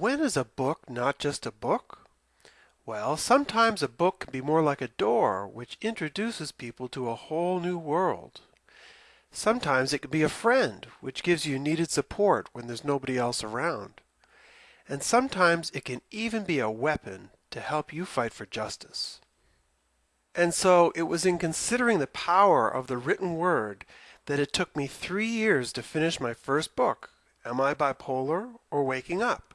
When is a book not just a book? Well, sometimes a book can be more like a door which introduces people to a whole new world. Sometimes it can be a friend which gives you needed support when there's nobody else around. And sometimes it can even be a weapon to help you fight for justice. And so it was in considering the power of the written word that it took me three years to finish my first book, Am I Bipolar or Waking Up?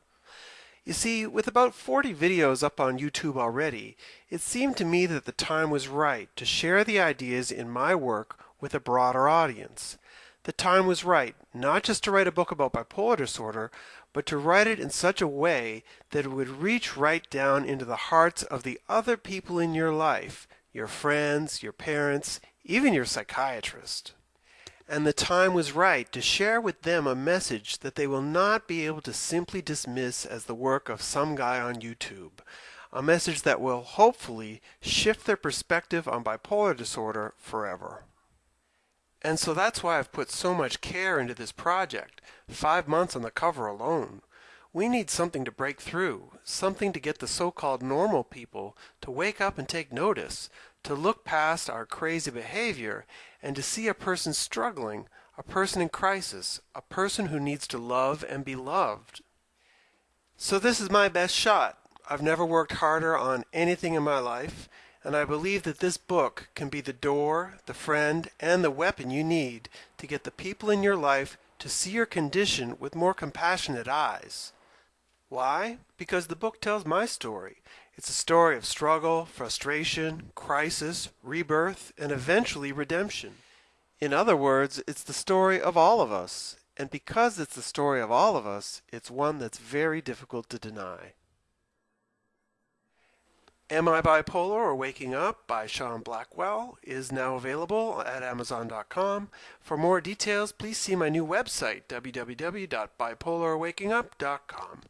You see, with about 40 videos up on YouTube already, it seemed to me that the time was right to share the ideas in my work with a broader audience. The time was right not just to write a book about bipolar disorder, but to write it in such a way that it would reach right down into the hearts of the other people in your life, your friends, your parents, even your psychiatrist and the time was right to share with them a message that they will not be able to simply dismiss as the work of some guy on YouTube. A message that will hopefully shift their perspective on bipolar disorder forever. And so that's why I've put so much care into this project, five months on the cover alone. We need something to break through, something to get the so called normal people to wake up and take notice, to look past our crazy behavior and to see a person struggling, a person in crisis, a person who needs to love and be loved. So this is my best shot. I've never worked harder on anything in my life, and I believe that this book can be the door, the friend, and the weapon you need to get the people in your life to see your condition with more compassionate eyes. Why? Because the book tells my story. It's a story of struggle, frustration, crisis, rebirth, and eventually redemption. In other words, it's the story of all of us. And because it's the story of all of us, it's one that's very difficult to deny. Am I Bipolar or Waking Up by Sean Blackwell is now available at Amazon.com. For more details, please see my new website, www.bipolarawakingup.com.